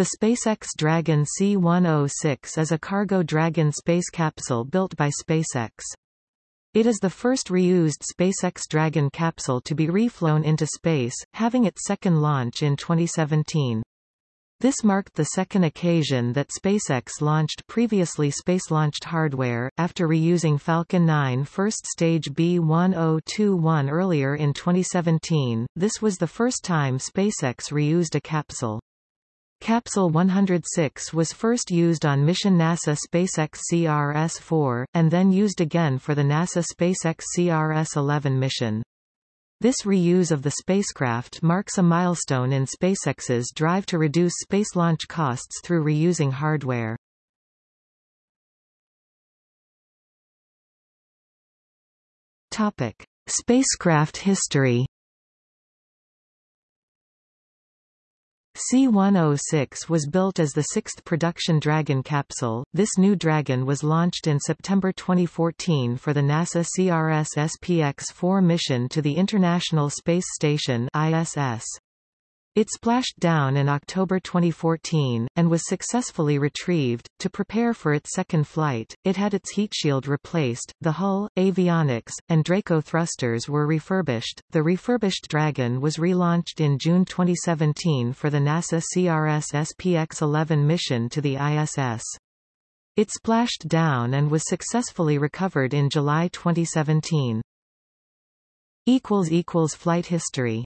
The SpaceX Dragon C-106 is a cargo Dragon space capsule built by SpaceX. It is the first reused SpaceX Dragon capsule to be reflown into space, having its second launch in 2017. This marked the second occasion that SpaceX launched previously space-launched hardware, after reusing Falcon 9 first stage B-1021 earlier in 2017. This was the first time SpaceX reused a capsule. Capsule 106 was first used on mission NASA SpaceX CRS-4, and then used again for the NASA SpaceX CRS-11 mission. This reuse of the spacecraft marks a milestone in SpaceX's drive to reduce space launch costs through reusing hardware. Topic: Spacecraft history. C-106 was built as the sixth production Dragon capsule. This new Dragon was launched in September 2014 for the NASA CRS-SPX-4 mission to the International Space Station ISS. It splashed down in October 2014, and was successfully retrieved. To prepare for its second flight, it had its heat shield replaced, the hull, avionics, and Draco thrusters were refurbished. The refurbished Dragon was relaunched in June 2017 for the NASA CRS-SPX-11 mission to the ISS. It splashed down and was successfully recovered in July 2017. Flight history